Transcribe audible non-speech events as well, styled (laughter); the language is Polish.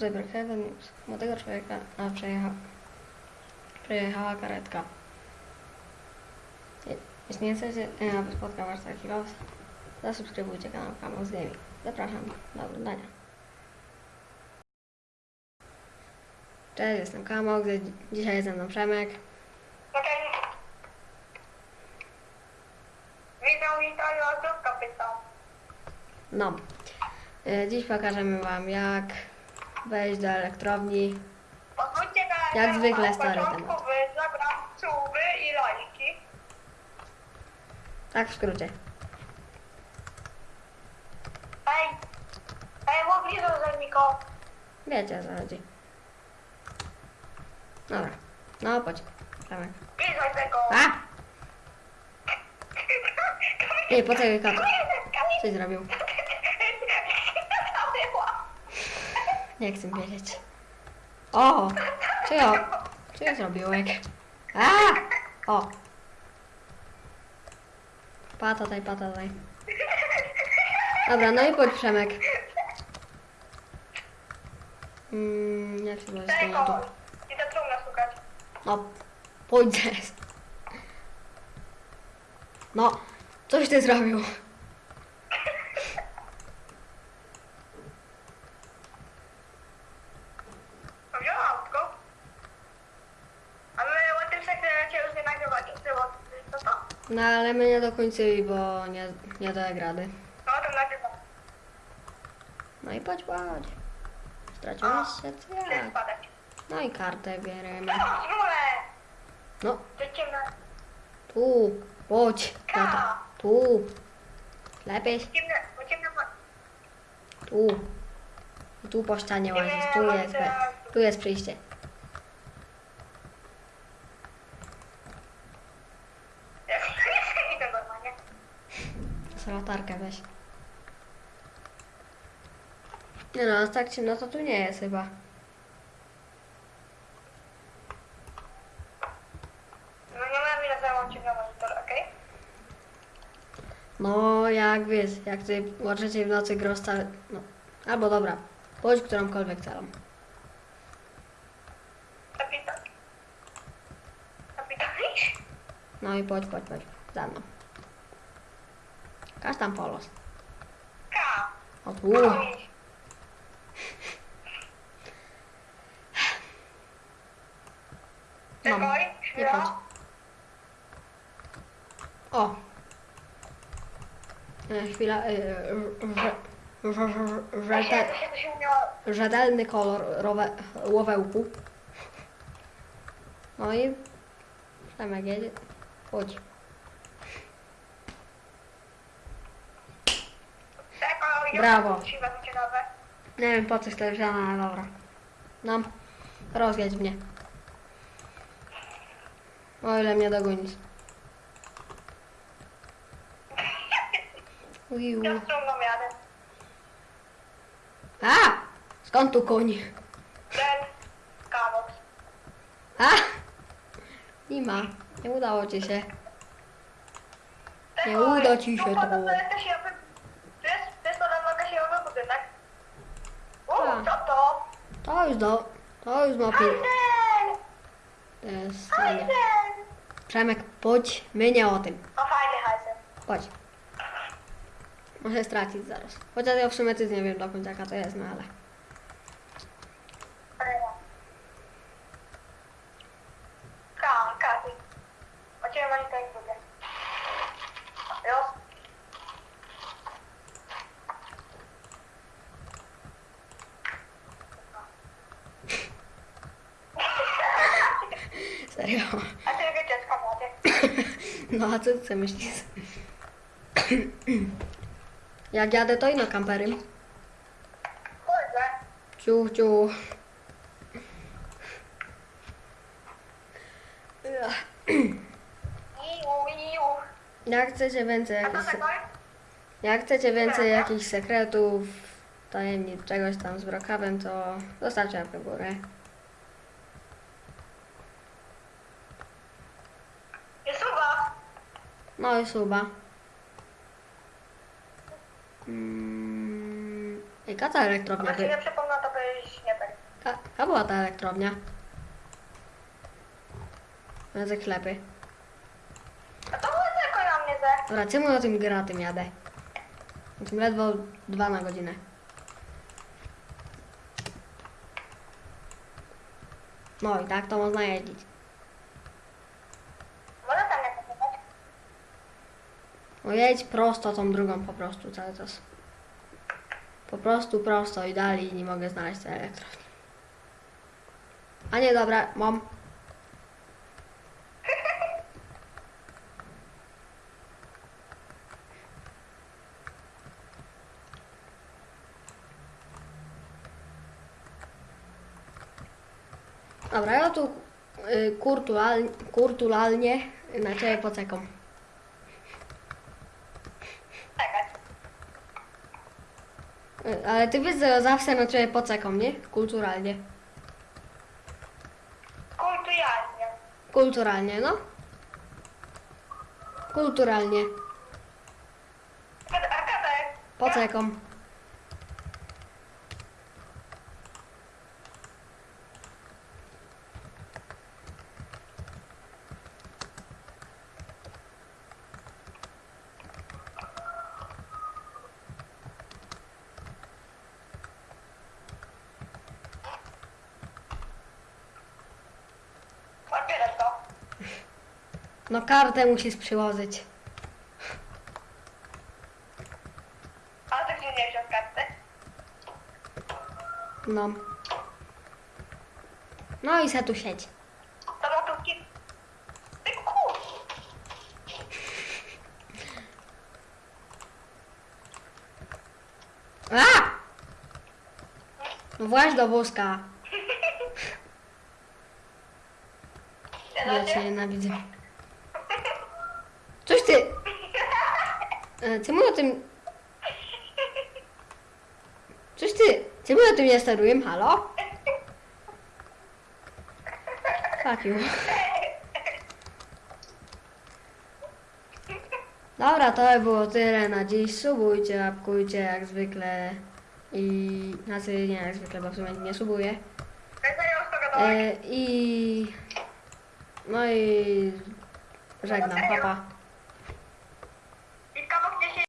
News. Młodego człowieka a przejecha, przejechała karetka. Je- Jeśli nie chcecie, e, aby spotkał was taki los, zasubskrybujcie kanał Kamus Gaming. Zapraszam do oglądania. Cześć, jestem Kamok, dzi- dzisiaj jest ze mną Przemek. No, e, dziś pokażemy wam jak wejść do elektrowni. Na Jak na zwykle stary początku temat. wy suby i lajki. Tak w skrócie. Ej, ej, mogli do Miko. Wiecie o co chodzi. Dobra, no chodź. Przemek. Widzę tego. A! (laughs) Nie, poczekaj, kato. Coś zrobił. Nie chcę wiedzieć. O! Co ja zrobiłem? A! O! Patataj, patataj. Dobra, no i chodź Przemek. Mm, jak się będzie tu? Tego. Idę trumnę szukać. No, pójdziesz. No, coś ty zrobił. Wziąłem autko. A my o tym sekrecie już nie nagrywacie. Było to to. No ale my nie dokończyli, bo nie, nie daje grady. No to. No i chodź, chodź. Straciłeś się, co spadać. No i kartę bierzemy. No. No, tu, chodź. To, tu. Lepiej, tu. I tu po ścianie łazisz, tu jest, tu jest przyjście. Idę normalnie. Z latarkę weź. Nie no, tak ciemno to tu nie jest chyba. No nie wiem ile ci na monitor, okej? No, jak wiesz, jak ty możecie w nocy grę stale... No, albo dobra, bądź którąkolwiek celą. No i chodź, chodź, chodź, za mną. Każ tam polos. Ka. O tu. No, nie chodź. O. E, Chwila, e, rzetelny kolor rowe, łowełku. No i Przemek jedzie. Chodź. Brawo. Nie wiem po coś to wziąłem, ale dobra. No, rozjedź mnie. O ile mnie dogonisz. (laughs) Uiu. A! Skąd tu koń? Ten kawoks. A! Nie ma. Nie udało ci się. Nie uda ci się. To to? Już do... To już ma pi... Hajden! To jest fajnie. Przemek, chodź. My nie o tym. O, fajny hajden. Chodź. Muszę stracić zaraz. Chociaż ja w sumie też nie wiem do końca jaka to jest, no ale... Ka, Katy. O ciebie monitor jak budę. Już? Serio. A ty jakie dziecko młode? (laughs) No a co ty myślisz? (clears throat) Jak jadę to ino kampery. Kurde. Ciu, ciu. Iu, iu. Jak chcecie więcej jakichś... Jak chcecie więcej jakichś sekretów, tajemnic, czegoś tam z Brookhaven, to zostawcie łapkę w górę. Jest suba. No i suba. Mm, Jaka ta elektrownia? By... nie przypomnę, to byś nie tak Taka była ta elektrownia. Te sklepy. A to było tylko na mnie, że... Dobra, czemu na tym gra tym jadę? Na tym ledwo dwa na godzinę. No i tak to można jeździć. Może tam nie poczekać. No jedź prosto tą drugą po prostu cały czas. Po prostu prosto i dalej nie mogę znaleźć tej elektrowni. A nie, dobra, mam. Dobra, ja tu y, kurtulalnie na ciebie poczekam. Czekać. Y, Ale ty wiesz, zawsze na ciebie poczekam, nie? Kulturalnie. Kulturalnie. Kulturalnie, no. Kulturalnie. A kada jest? Poczekam. Odbieraj to. No kartę musisz przyłożyć. A gdzie nie wziął karty? No. No i se tu siedź. To lotówki. Ty kur... A! No właśnie do wózka. (laughs) Ja cię nienawidzę. Coś ty... E, Czemu o tym... Coś ty... Czemu o tym nie steruję? Halo? Fuck you. Dobra, to by było tyle na dziś. Subujcie, łapkujcie jak zwykle. I... Znaczy nie jak zwykle, bo w sumie nie subuję. E, I... No i... Żegnam, papa. Pa.